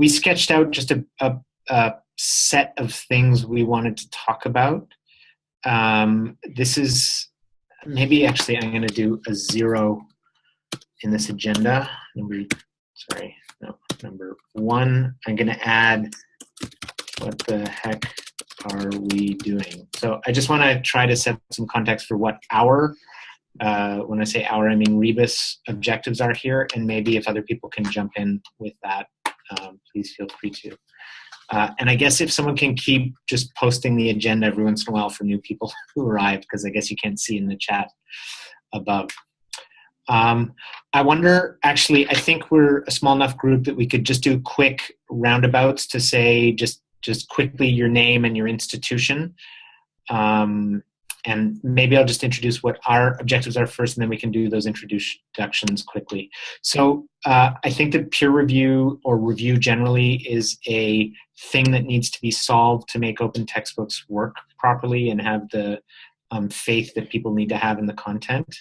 we sketched out just a, a, a, set of things we wanted to talk about. Um, this is maybe actually I'm going to do a zero in this agenda. Number, sorry, no, number one. I'm going to add what the heck are we doing? So I just want to try to set some context for what our uh, when I say our, I mean Rebus objectives are here, and maybe if other people can jump in with that, um, please feel free to. Uh, and I guess if someone can keep just posting the agenda every once in a while for new people who arrive, because I guess you can't see in the chat above. Um, I wonder, actually, I think we're a small enough group that we could just do quick roundabouts to say just just quickly your name and your institution. Um, and maybe I'll just introduce what our objectives are first, and then we can do those introductions quickly. So uh, I think that peer review or review generally is a thing that needs to be solved to make open textbooks work properly and have the um, faith that people need to have in the content.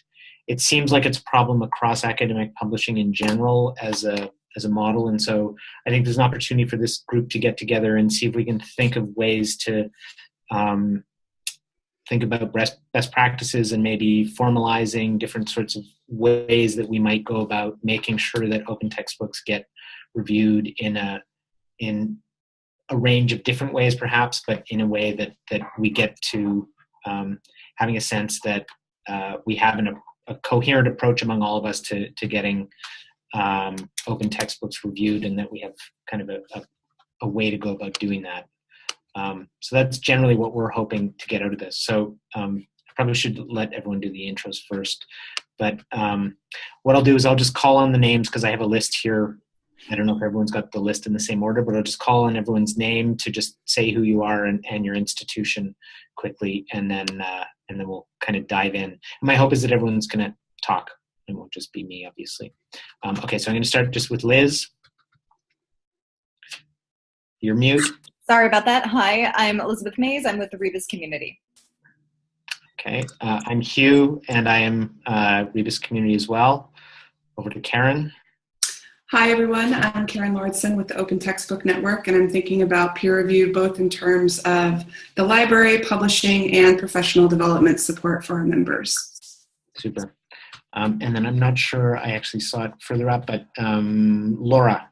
It seems like it's a problem across academic publishing in general as a as a model, and so I think there's an opportunity for this group to get together and see if we can think of ways to um, think about best, best practices and maybe formalizing different sorts of ways that we might go about making sure that open textbooks get reviewed in a in a range of different ways perhaps but in a way that that we get to um, having a sense that uh, we have an, a coherent approach among all of us to to getting um, open textbooks reviewed and that we have kind of a, a, a way to go about doing that um, so that's generally what we're hoping to get out of this. So um, I probably should let everyone do the intros first. But um, what I'll do is I'll just call on the names because I have a list here. I don't know if everyone's got the list in the same order, but I'll just call on everyone's name to just say who you are and, and your institution quickly, and then uh, and then we'll kind of dive in. And my hope is that everyone's going to talk. It won't just be me, obviously. Um, okay, so I'm going to start just with Liz. You're mute. Sorry about that. Hi, I'm Elizabeth Mays. I'm with the Rebus community. Okay, uh, I'm Hugh, and I am uh, Rebus community as well. Over to Karen. Hi, everyone. I'm Karen Lauritsen with the Open Textbook Network, and I'm thinking about peer review both in terms of the library, publishing, and professional development support for our members. Super. Um, and then I'm not sure I actually saw it further up, but um, Laura.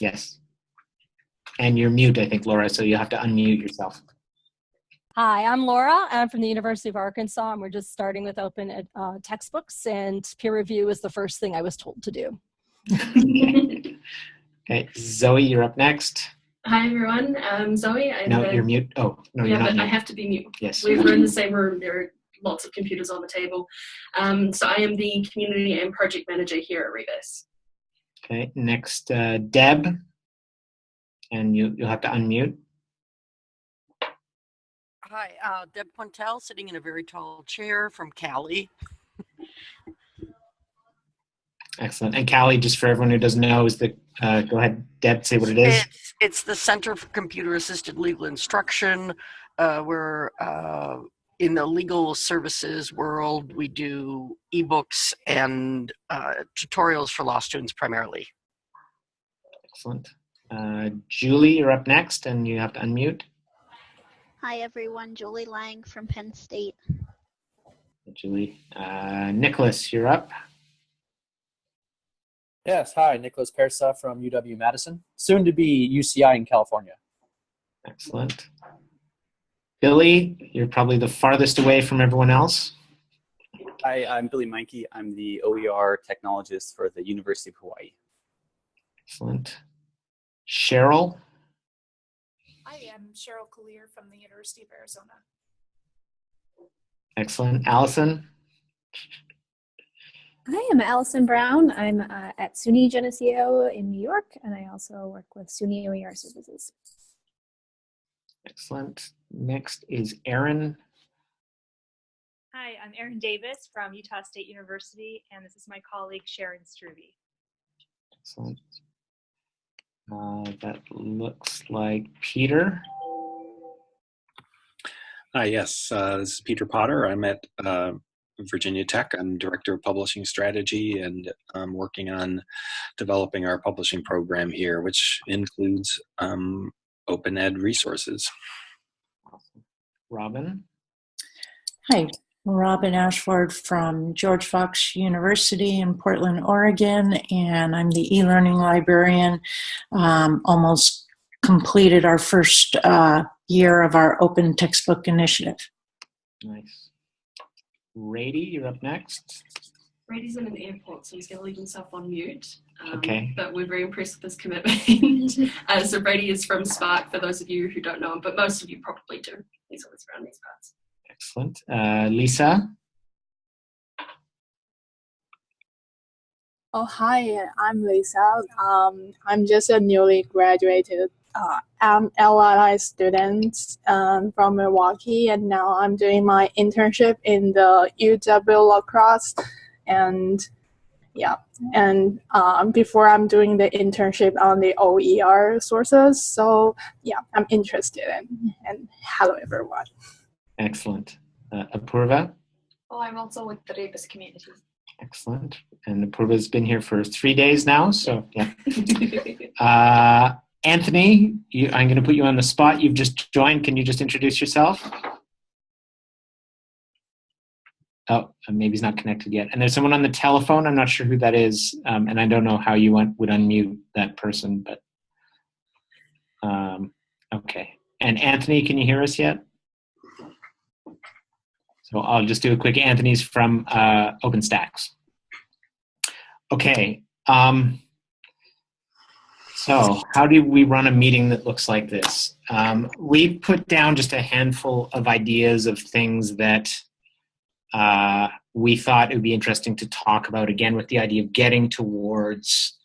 Yes. And you're mute, I think, Laura, so you have to unmute yourself. Hi, I'm Laura. I'm from the University of Arkansas, and we're just starting with open uh, textbooks, and peer review is the first thing I was told to do. okay, Zoe, you're up next. Hi, everyone. I'm Zoe. I'm no, the, you're mute. Oh, no, yeah, you're not but mute. I have to be mute. Yes. We're in the same room. There are lots of computers on the table. Um, so I am the community and project manager here at Rebus. Okay, next, uh, Deb and you, you'll have to unmute. Hi, uh, Deb Quentel, sitting in a very tall chair from CALI. Excellent. And CALI, just for everyone who doesn't know, is the, uh, go ahead, Deb, say what it is. It's, it's the Center for Computer Assisted Legal Instruction. Uh, we're uh, in the legal services world. We do ebooks and uh, tutorials for law students primarily. Excellent. Uh, Julie, you're up next, and you have to unmute. Hi, everyone. Julie Lang from Penn State. Julie. Uh, Nicholas, you're up. Yes, hi, Nicholas Persa from UW Madison, soon to be UCI in California. Excellent. Billy, you're probably the farthest away from everyone else. Hi, I'm Billy Meinke. I'm the OER technologist for the University of Hawaii. Excellent. Cheryl? Hi, I'm Cheryl Cuillier from the University of Arizona. Excellent. Allison? Hi, I'm Allison Brown. I'm uh, at SUNY Geneseo in New York, and I also work with SUNY OER Services. Excellent. Next is Erin. Hi, I'm Erin Davis from Utah State University, and this is my colleague Sharon Struve. Excellent. Uh, that looks like Peter. Hi, yes, uh, this is Peter Potter. I'm at uh, Virginia Tech. I'm Director of Publishing Strategy and I'm working on developing our publishing program here, which includes um, open ed resources. Robin? Hi, Robin Ashford from George Fox University in Portland, Oregon, and I'm the e-learning librarian. Um, almost completed our first uh, year of our open textbook initiative. Nice. Brady, you're up next. Brady's in an airport, so he's going to leave himself on mute. Um, Okay. But we're very impressed with his commitment. uh, so Brady is from SPARC, for those of you who don't know him, but most of you probably do. He's always around these parts. Excellent. Uh, Lisa? Oh, hi, I'm Lisa. Um, I'm just a newly graduated uh, LLI student um, from Milwaukee, and now I'm doing my internship in the UW La Crosse. And yeah, and um, before I'm doing the internship on the OER sources. So yeah, I'm interested in. And hello, everyone. Excellent. Uh, Apurva? Oh, I'm also with the Rebus community. Excellent. And Apurva's been here for three days now, so yeah. Uh, Anthony, you, I'm going to put you on the spot. You've just joined. Can you just introduce yourself? Oh, maybe he's not connected yet. And there's someone on the telephone. I'm not sure who that is, um, and I don't know how you want, would unmute that person. But um, okay. And Anthony, can you hear us yet? So I'll just do a quick. Anthony's from uh, OpenStax. Okay. Um, so, how do we run a meeting that looks like this? Um, we put down just a handful of ideas of things that uh, we thought it would be interesting to talk about, again, with the idea of getting towards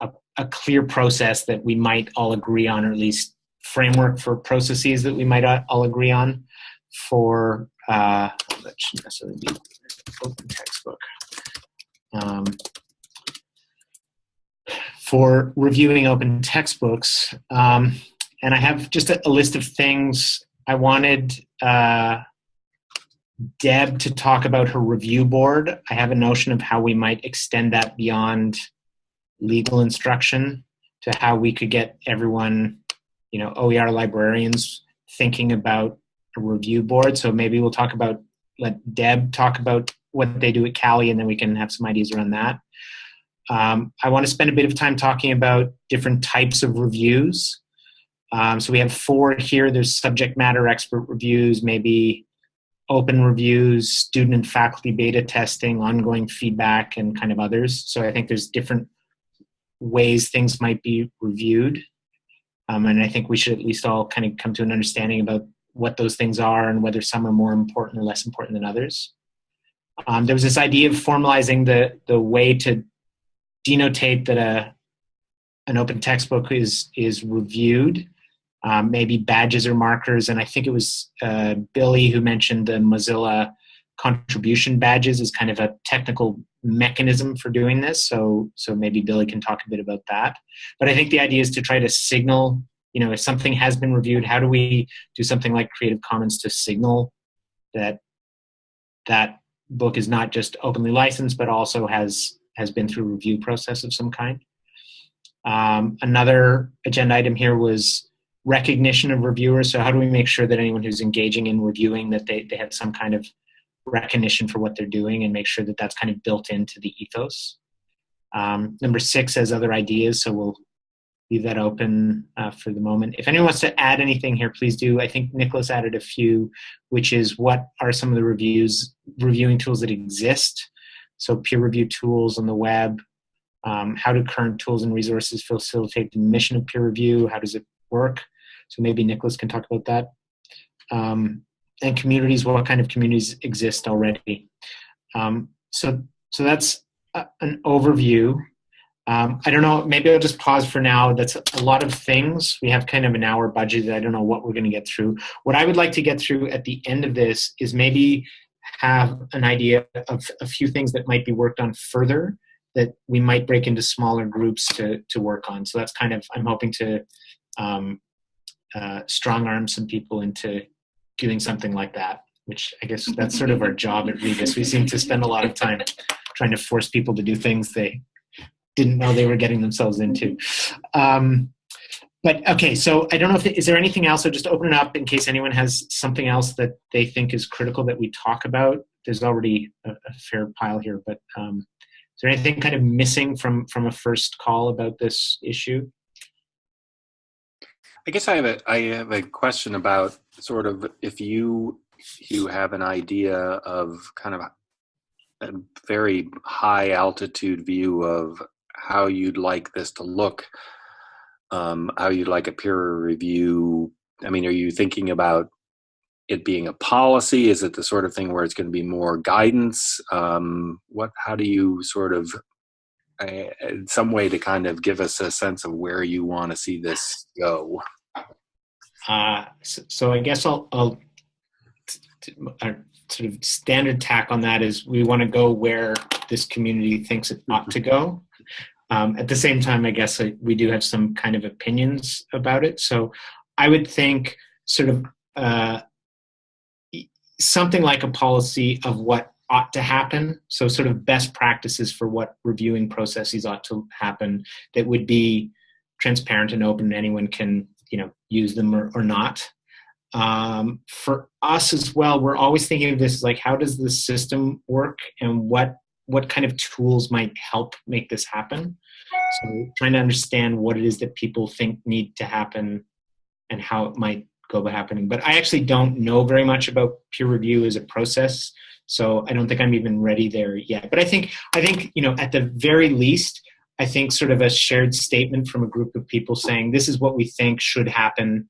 a, a clear process that we might all agree on, or at least framework for processes that we might all agree on for, uh, that shouldn't necessarily be open textbook. Um, for reviewing open textbooks. Um, and I have just a, a, list of things I wanted uh, Deb to talk about her review board. I have a notion of how we might extend that beyond legal instruction to how we could get everyone, you know, OER librarians thinking about review board. So maybe we'll talk about, let Deb talk about what they do at CALI and then we can have some ideas around that. Um, I want to spend a bit of time talking about different types of reviews. Um, so we have four here. There's subject matter expert reviews, maybe open reviews, student and faculty beta testing, ongoing feedback, and kind of others. So I think there's different ways things might be reviewed. Um, and I think we should at least all kind of come to an understanding about what those things are and whether some are more important or less important than others. Um, there was this idea of formalizing the, the way to denotate that a an open textbook is is reviewed. Um, maybe badges or markers, and I think it was uh, Billy who mentioned the Mozilla contribution badges as kind of a technical mechanism for doing this. So so maybe Billy can talk a bit about that. But I think the idea is to try to signal, you know, if something has been reviewed, how do we do something like Creative Commons to signal that that book is not just openly licensed, but also has has been through review process of some kind. Um, another agenda item here was recognition of reviewers. So how do we make sure that anyone who's engaging in reviewing that they, they have some kind of recognition for what they're doing and make sure that that's kind of built into the ethos. Um, number six has other ideas, so we'll leave that open uh, for the moment. If anyone wants to add anything here, please do. I think Nicholas added a few, which is what are some of the reviews, reviewing tools that exist so peer review tools on the web. Um, how do current tools and resources facilitate the mission of peer review? How does it work? So maybe Nicholas can talk about that. Um, and communities, what kind of communities exist already? Um, so, so that's a, an overview. Um, I don't know, maybe I'll just pause for now. That's a lot of things. We have kind of an hour budget. I don't know what we're going to get through. What I would like to get through at the end of this is maybe have an idea of a few things that might be worked on further that we might break into smaller groups to, to work on. So that's kind of, I'm hoping to um, uh, strong arm some people into doing something like that. which I guess that's sort of our job at Rebus. We seem to spend a lot of time trying to force people to do things they didn't know they were getting themselves into. Um, but okay, so I don't know if is there anything else. So just open it up in case anyone has something else that they think is critical that we talk about. There's already a, a fair pile here, but um, is there anything kind of missing from from a first call about this issue? I guess I have a I have a question about sort of if you you have an idea of kind of a very high altitude view of how you'd like this to look, um, how you'd like a peer review. I mean, are you thinking about it being a policy? Is it the sort of thing where it's going to be more guidance? Um, what? How do you sort of uh, some way to kind of give us a sense of where you want to see this go? Uh, so, so, I guess I'll, I'll our sort of standard tack on that is we want to go where this community thinks it ought to go. Um, at the same time, I guess we do have some kind of opinions about it. So I would think sort of uh, something like a policy of what ought to happen. So sort of best practices for what reviewing processes ought to happen that would be transparent and open. Anyone can you know use them or, or not. Um, for us as well, we're always thinking of this like how does the system work and what what kind of tools might help make this happen. So trying to understand what it is that people think need to happen and how it might go about happening. But I actually don't know very much about peer review as a process. So I don't think I'm even ready there yet. But I think I think, you know, at the very least, I think sort of a shared statement from a group of people saying this is what we think should happen.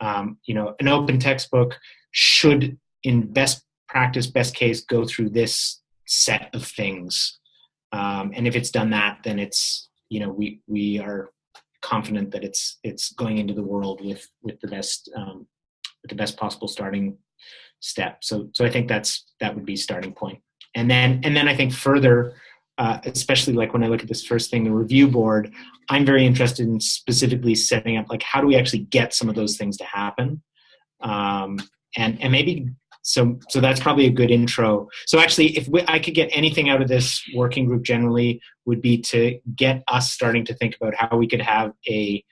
Um, you know, an open textbook should, in best practice, best case, go through this set of things. Um, and if it's done that, then it's you know we we are confident that it's it's going into the world with with the best um, with the best possible starting step. So so I think that's that would be starting point. And then and then I think further uh, especially like when I look at this first thing, the review board, I'm very interested in specifically setting up like how do we actually get some of those things to happen, um, and and maybe so so that's probably a good intro. So actually, if we, I could get anything out of this working group generally, would be to get us starting to think about how we could have a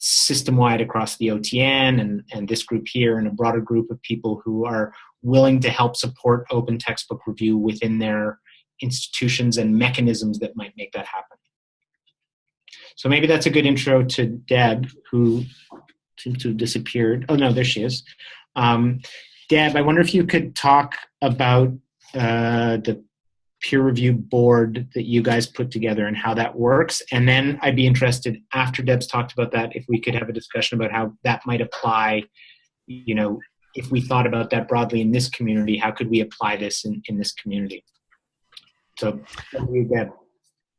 system wide across the OTN and, and this group here and a broader group of people who are willing to help support open textbook review within their institutions and mechanisms that might make that happen. So maybe that's a good intro to Deb, who seems to have disappeared. Oh no, there she is. Um, Deb, I wonder if you could talk about uh, the peer review board that you guys put together and how that works. And then I'd be interested, after Deb's talked about that, if we could have a discussion about how that might apply, you know, if we thought about that broadly in this community, how could we apply this in, in this community? So, you get.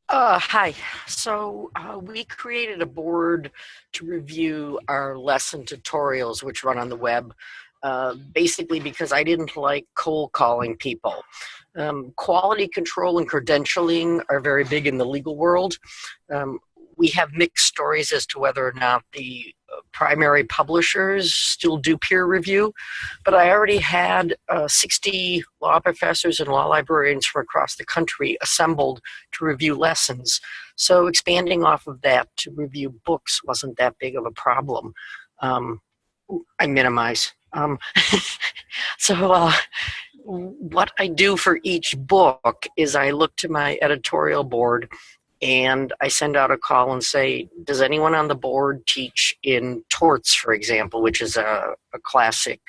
Uh, hi. So uh, we created a board to review our lesson tutorials, which run on the web, uh, basically because I didn't like cold calling people. Um, quality control and credentialing are very big in the legal world. Um, we have mixed stories as to whether or not the primary publishers still do peer review, but I already had uh, 60 law professors and law librarians from across the country assembled to review lessons. So expanding off of that to review books wasn't that big of a problem. Um, I minimize. Um, so uh, what I do for each book is I look to my editorial board and I send out a call and say, does anyone on the board teach in torts, for example, which is a, a classic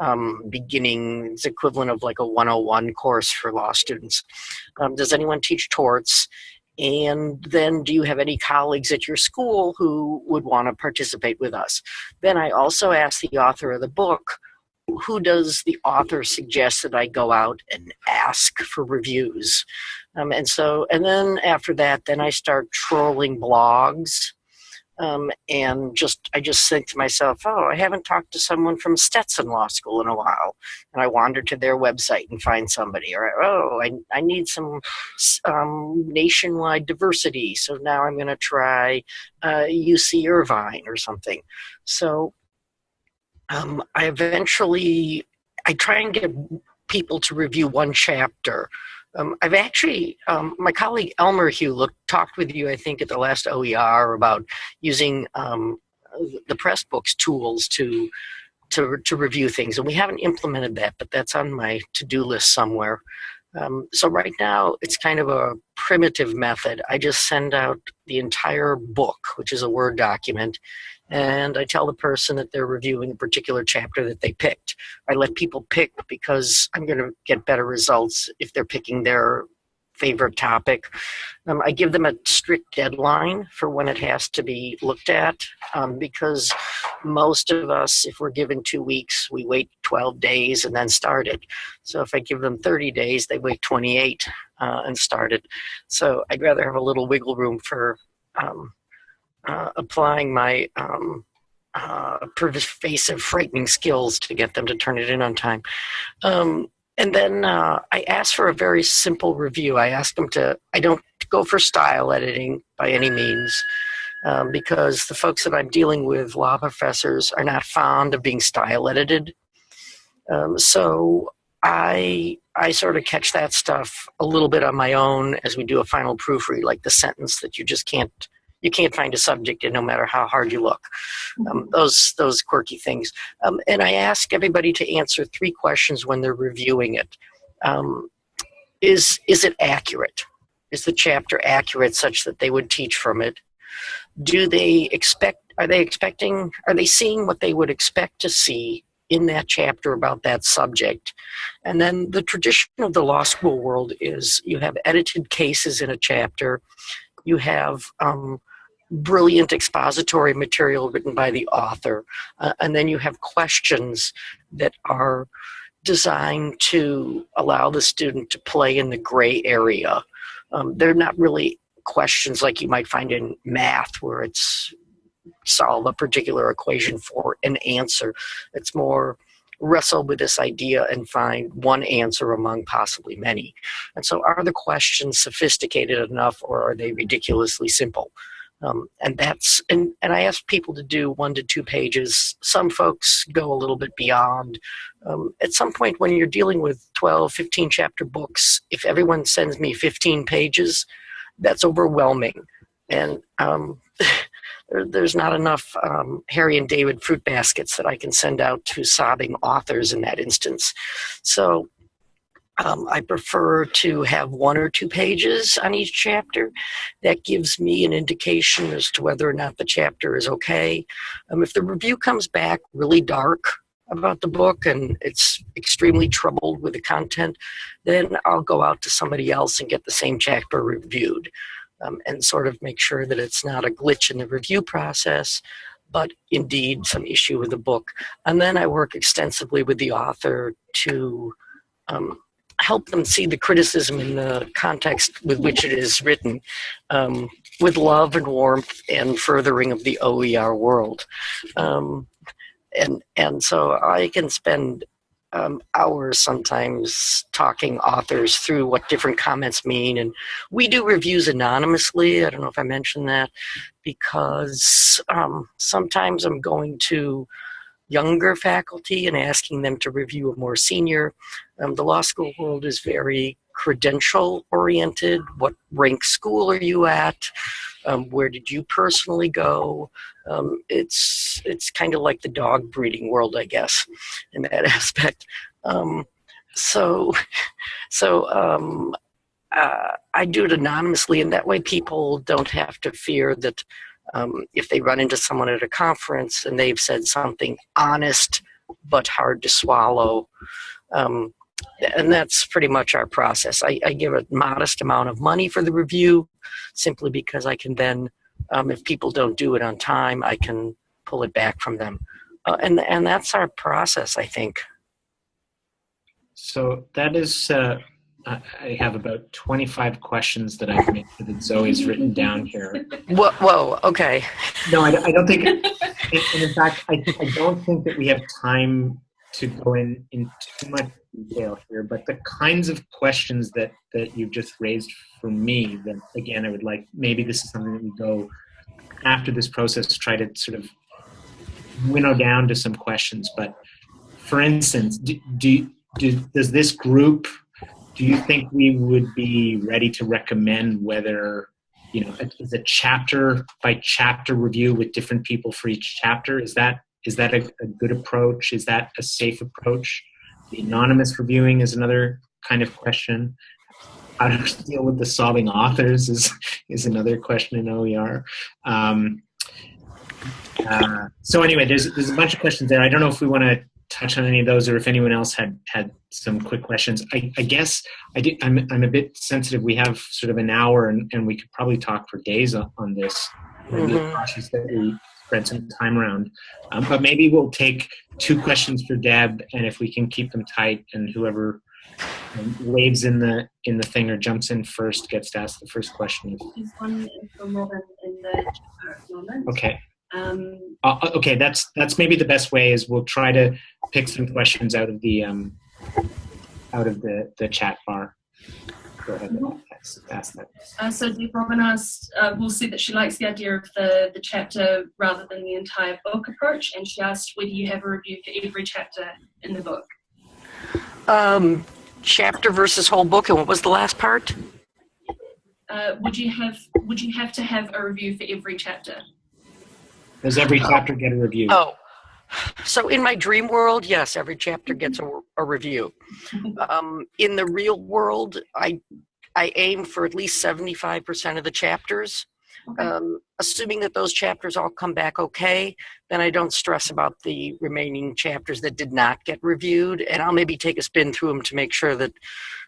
um, beginning, it's equivalent of like a 101 course for law students. Um, does anyone teach torts? And then do you have any colleagues at your school who would want to participate with us? Then I also ask the author of the book, who does the author suggest that I go out and ask for reviews? Um, and so, and then after that, then I start trolling blogs. Um, and just, I just think to myself, oh, I haven't talked to someone from Stetson Law School in a while. And I wander to their website and find somebody. Or, oh, I, I need some um, nationwide diversity. So now I'm going to try uh, UC Irvine or something. So um, I eventually I try and get people to review one chapter. Um, I've actually, um, my colleague Elmer Hugh looked, talked with you, I think, at the last OER about using um, the Pressbooks tools to, to, to review things. And we haven't implemented that, but that's on my to-do list somewhere. Um, so right now, it's kind of a primitive method. I just send out the entire book, which is a Word document, and I tell the person that they're reviewing a particular chapter that they picked. I let people pick because I'm going to get better results if they're picking their favorite topic. Um, I give them a strict deadline for when it has to be looked at um, because most of us, if we're given two weeks, we wait 12 days and then start it. So if I give them 30 days, they wait 28 uh, and start it. So I'd rather have a little wiggle room for um, uh, applying my um, uh, pervasive, frightening skills to get them to turn it in on time. Um, and then uh, I ask for a very simple review. I ask them to, I don't go for style editing by any means. Um, because the folks that I'm dealing with, law professors, are not fond of being style edited. Um, so I I sort of catch that stuff a little bit on my own as we do a final proofread, like the sentence that you just can't you can't find a subject in no matter how hard you look. Um, those those quirky things. Um, and I ask everybody to answer three questions when they're reviewing it. Um, is is it accurate? Is the chapter accurate such that they would teach from it? Do they expect? Are they expecting? Are they seeing what they would expect to see in that chapter about that subject. And then the tradition of the law school world is you have edited cases in a chapter, you have um, brilliant expository material written by the author. Uh, and then you have questions that are designed to allow the student to play in the gray area. Um, they're not really questions like you might find in math where it's solve a particular equation for an answer. It's more wrestle with this idea and find one answer among possibly many. And so are the questions sophisticated enough or are they ridiculously simple? Um, and that's and, and I ask people to do one to two pages. Some folks go a little bit beyond. Um, at some point when you're dealing with 12, 15 chapter books, if everyone sends me 15 pages, that's overwhelming. And um, there, there's not enough um, Harry and David fruit baskets that I can send out to sobbing authors in that instance. So um, I prefer to have one or two pages on each chapter. That gives me an indication as to whether or not the chapter is okay. Um, if the review comes back really dark about the book and it's extremely troubled with the content, then I'll go out to somebody else and get the same chapter reviewed um, and sort of make sure that it's not a glitch in the review process, but indeed some issue with the book. And then I work extensively with the author to um, help them see the criticism in the context with which it is written um, with love and warmth and furthering of the OER world. Um, and, and so I can spend um, hours sometimes talking authors through what different comments mean. And we do reviews anonymously. I don't know if I mentioned that because um, sometimes I'm going to younger faculty and asking them to review a more senior. Um, the law school world is very credential oriented. What rank school are you at? Um, where did you personally go? Um, it's it's kind of like the dog breeding world, I guess, in that aspect. Um, so, so um, uh, I do it anonymously, and that way people don't have to fear that um, if they run into someone at a conference and they've said something honest but hard to swallow. Um, and that's pretty much our process. I, I, give a modest amount of money for the review simply because I can then, um, if people don't do it on time, I can pull it back from them. Uh, and, and that's our process, I think. So that is uh, I have about 25 questions that I've made sure that Zoe's written down here. Whoa, whoa okay. No, I, I don't think, and, in fact, I, I don't think that we have time to go in, in too much detail here, but the kinds of questions that, that you've just raised for me, that again, I would like, maybe this is something that we go after this process, try to sort of winnow down to some questions, but for instance, do, do, do, does this group, do you think we would be ready to recommend whether, you know, is a chapter by chapter review with different people for each chapter? Is that is that a, a good approach? Is that a safe approach? The anonymous reviewing is another kind of question. How to deal with the solving authors is is another question in OER. Um, uh, so anyway, there's there's a bunch of questions there. I don't know if we want to touch on any of those or if anyone else had had some quick questions. I, I guess I did, I'm, I'm a bit sensitive. We have sort of an hour and, and we could probably talk for days on, on this. Maybe cautious that we spread some time around. Um, but maybe we'll take two questions for Deb and if we can keep them tight and whoever um, waves in the in the thing or jumps in first gets to ask the first question. There's one from Robin in the chat the moment. Okay. Um, Uh, okay, that's that's maybe the best way is we'll try to pick some questions out of the um, out of the the chat bar. Go ahead and ask, ask that. Uh, so Deb Robin asked, uh, will see that she likes the idea of the, the chapter rather than the entire book approach, and she asked whether you have a review for every chapter in the book. Um, chapter versus whole book, and what was the last part? Uh, would you have would you have to have a review for every chapter? Does every chapter get a review? Oh, so in my dream world, yes, every chapter gets a, a review. Um, in the real world, I I aim for at least seventy five percent of the chapters. Um, assuming that those chapters all come back okay, then I don't stress about the remaining chapters that did not get reviewed, and I'll maybe take a spin through them to make sure that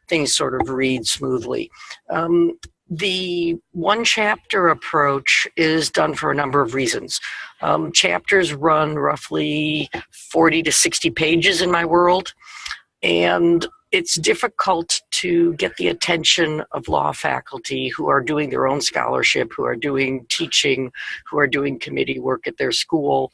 things sort of read smoothly. Um, the one chapter approach is done for a number of reasons. Um, chapters run roughly 40 to 60 pages in my world, and it's difficult to get the attention of law faculty who are doing their own scholarship, who are doing teaching, who are doing committee work at their school,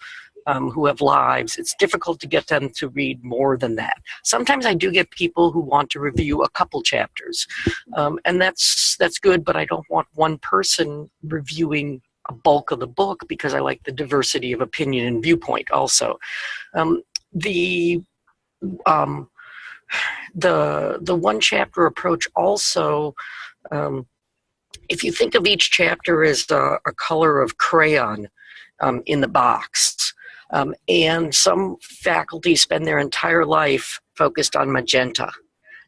um, who have lives. It's difficult to get them to read more than that. Sometimes I do get people who want to review a couple chapters, um, and that's that's good. But I don't want one person reviewing a bulk of the book because I like the diversity of opinion and viewpoint. Also, um, the um, the the one chapter approach also. Um, if you think of each chapter as a, a color of crayon um, in the box, um, and some faculty spend their entire life focused on magenta.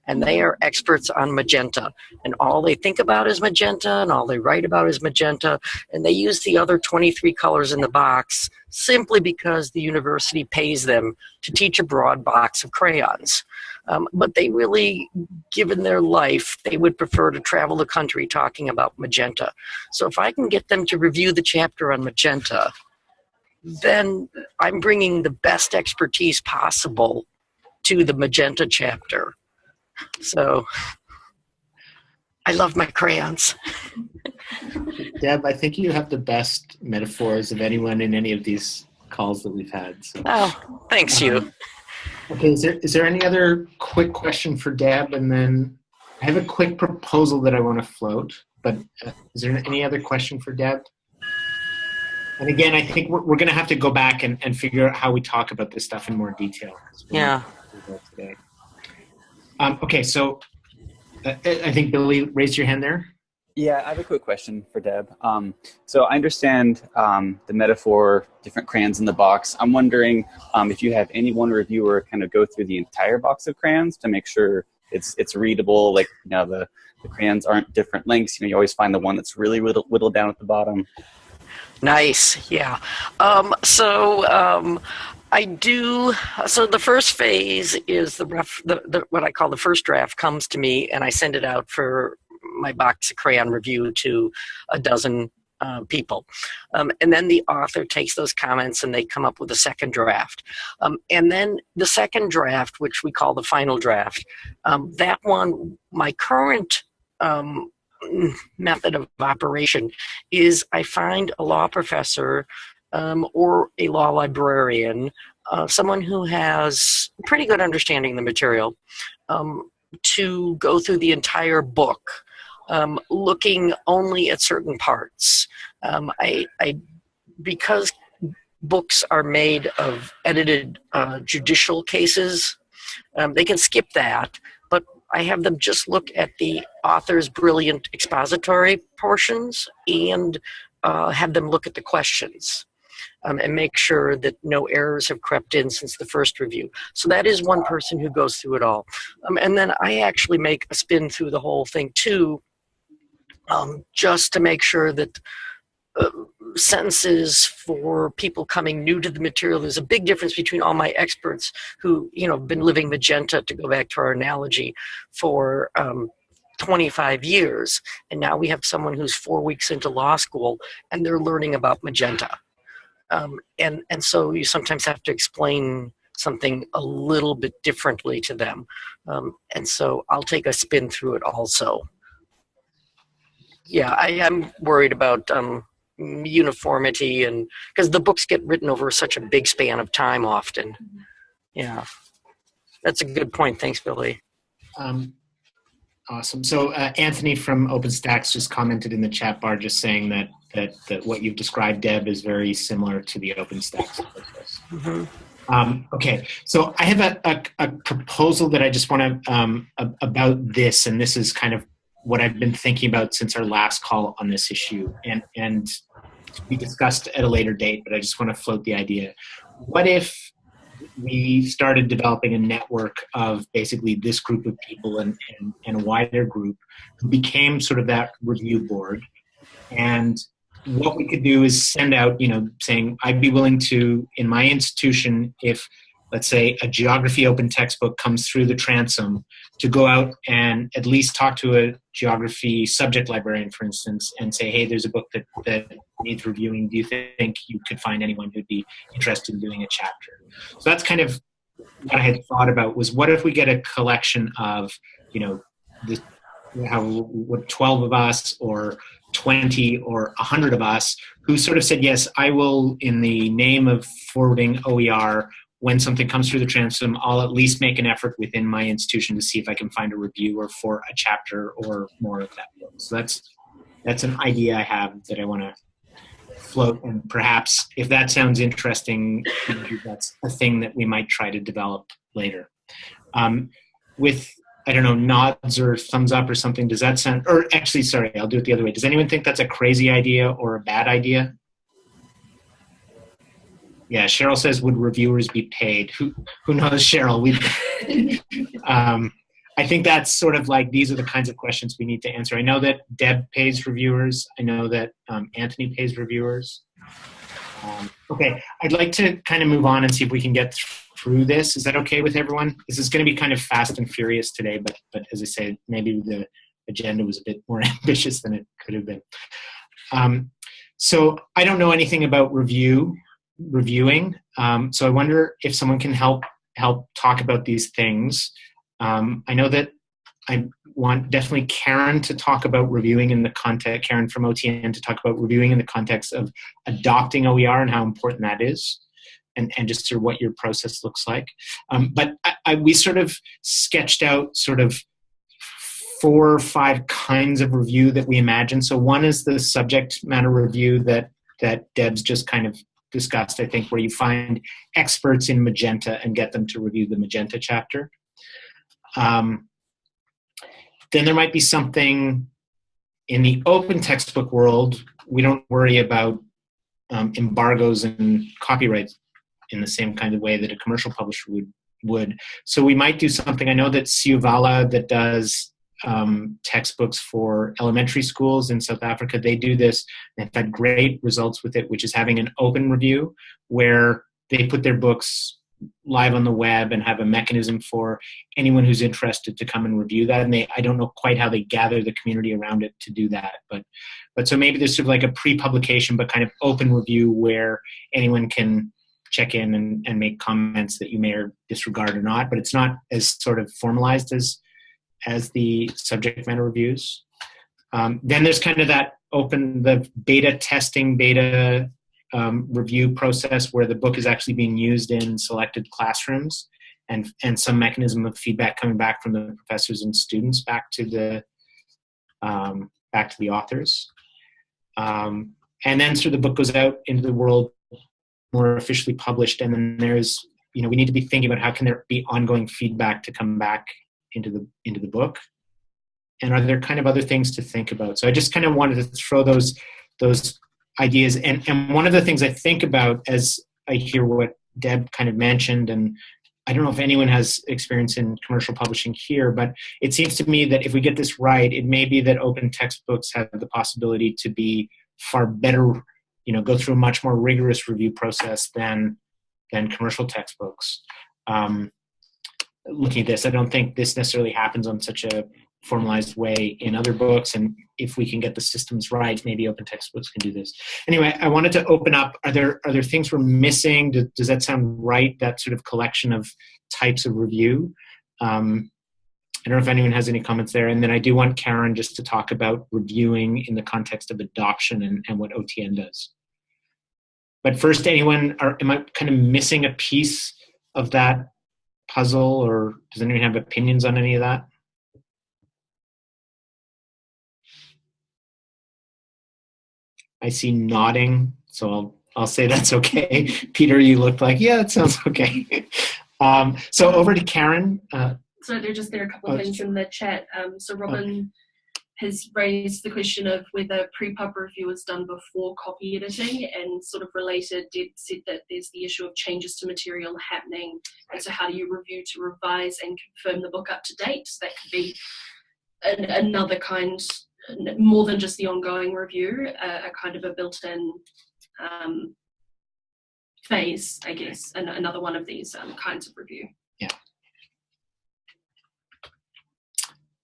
And they are experts on magenta. And all they think about is magenta, and all they write about is magenta. And they use the other 23 colors in the box simply because the university pays them to teach a broad box of crayons. Um, but they really, given their life, they would prefer to travel the country talking about magenta. So if I can get them to review the chapter on magenta, then I'm bringing the best expertise possible to the magenta chapter. So I love my crayons. Deb, I think you have the best metaphors of anyone in any of these calls that we've had. So. Oh, thanks you. Okay, is there, is there any other quick question for Deb? And then I have a quick proposal that I want to float, but uh, is there any other question for Deb? And again, I think we're, we're going to have to go back and, and figure out how we talk about this stuff in more detail. Yeah. Today. Um, okay, so uh, I think Billy raised your hand there. Yeah, I have a quick question for Deb. Um, so I understand um, the metaphor, different crayons in the box. I'm wondering um, if you have any one reviewer kind of go through the entire box of crayons to make sure it's it's readable. Like you know the the crayons aren't different lengths. You know you always find the one that's really whittled, whittled down at the bottom. Nice, yeah. Um, so um, I do. So the first phase is the rough, the, the what I call the first draft comes to me, and I send it out for my box of crayon review to a dozen uh, people. Um, and then the author takes those comments and they come up with a second draft. Um, and then the second draft, which we call the final draft, um, that one, my current um, method of operation is I find a law professor um, or a law librarian, uh, someone who has pretty good understanding of the material, um, to go through the entire book um, looking only at certain parts. Um, I, I, because books are made of edited uh, judicial cases, um, they can skip that, I have them just look at the author's brilliant expository portions and uh, have them look at the questions. Um, and make sure that no errors have crept in since the first review. So that is one person who goes through it all. Um, and then I actually make a spin through the whole thing too, um, just to make sure that sentences for people coming new to the material. There's a big difference between all my experts who, you know, have been living magenta, to go back to our analogy, for um, 25 years. And now we have someone who's four weeks into law school and they're learning about magenta. Um, and, and so you sometimes have to explain something a little bit differently to them. Um, and so I'll take a spin through it also. Yeah, I am worried about um, uniformity and because the books get written over such a big span of time often. Yeah, that's a good point. Thanks, Billy. Um, awesome. So uh, Anthony from OpenStax just commented in the chat bar, just saying that that, that what you've described, Deb, is very similar to the OpenStax process. Mm -hmm. Um, okay, so I have a, a, a, proposal that I just want to um, about this, and this is kind of what I've been thinking about since our last call on this issue, and and be discussed at a later date. But I just want to float the idea: what if we started developing a network of basically this group of people and, and, and a wider group who became sort of that review board, and what we could do is send out, you know, saying I'd be willing to in my institution if let's say a geography open textbook comes through the transom to go out and at least talk to a geography subject librarian for instance and say hey there's a book that, that needs reviewing. Do you think you could find anyone who'd be interested in doing a chapter? So that's kind of what i had thought about was what if we get a collection of you know the how what 12 of us or 20 or 100 of us who sort of said yes i will in the name of forwarding oer when something comes through the transom, I'll at least make an effort within my institution to see if I can find a reviewer for a chapter or more of that book. So that's that's an idea I have that I want to float, and perhaps if that sounds interesting, that's a thing that we might try to develop later. Um, with I don't know nods or thumbs up or something. Does that sound? Or actually, sorry, I'll do it the other way. Does anyone think that's a crazy idea or a bad idea? Yeah, Cheryl says, would reviewers be paid? Who who knows, Cheryl? We, um, I think that's sort of like these are the kinds of questions we need to answer. I know that Deb pays reviewers. I know that um, Anthony pays reviewers. Um, okay, I'd like to kind of move on and see if we can get through this. Is that okay with everyone? This is going to be kind of fast and furious today, but but as I say, maybe the agenda was a bit more ambitious than it could have been. Um, so I don't know anything about review reviewing. Um, so I wonder if someone can help help talk about these things. Um, I know that I want definitely Karen to talk about reviewing in the context, Karen from OTN to talk about reviewing in the context of adopting OER and how important that is. And, and just sort of what your process looks like. Um, but I, I, we sort of sketched out sort of four or five kinds of review that we imagine. So one is the subject matter review that that Deb's just kind of discussed, I think, where you find experts in Magenta and get them to review the Magenta chapter. Um, then there might be something in the open textbook world, we don't worry about um, embargoes and copyrights in the same kind of way that a commercial publisher would. would. So we might do something, I know that Siyavula that does um, textbooks for elementary schools in South Africa. They do this. They've had great results with it, which is having an open review where they put their books live on the web and have a mechanism for anyone who's interested to come and review that. And they, I don't know quite how they gather the community around it to do that, but, but so maybe there's sort of like a pre-publication, but kind of open review where anyone can check in and, and make comments that you may or disregard or not, but it's not as sort of formalized as as the subject matter reviews. Um, then there's kind of that open, the beta testing, beta um, review process where the book is actually being used in selected classrooms and, and some mechanism of feedback coming back from the professors and students back to the, um, back to the authors. Um, and then so the book goes out into the world more officially published, and then there's you know we need to be thinking about how can there be ongoing feedback to come back into the into the book, and are there kind of other things to think about? So I just kind of wanted to throw those those ideas, and and one of the things I think about as I hear what Deb kind of mentioned, and I don't know if anyone has experience in commercial publishing here, but it seems to me that if we get this right, it may be that open textbooks have the possibility to be far better, you know, go through a much more rigorous review process than than commercial textbooks. Um, looking at this, I don't think this necessarily happens on such a formalized way in other books. And if we can get the systems right maybe open textbooks can do this. Anyway i wanted to open up are there are there things we're missing? Does, does that sound right that sort of collection of types of review? Um, i don't know if anyone has any comments there. And then i do want karen just to talk about reviewing in the context of adoption and, and what otn does. But first anyone are am i kind of missing a piece of that puzzle or does anyone have opinions on any of that I see nodding, so I'll I'll say that's okay. Peter, you looked like yeah, it sounds okay. um, so over to Karen. Uh, so there just there are a couple Oh, things in the chat. Um, so Robin has raised the question of whether pre-pub review is done before copy editing, and sort of related, Deb said that there's the issue of changes to material happening, and so how do you review to revise and confirm the book up to date? So that could be an, another kind, more than just the ongoing review, a, a kind of a built-in um, phase, I guess, and another one of these um, kinds of review. Yeah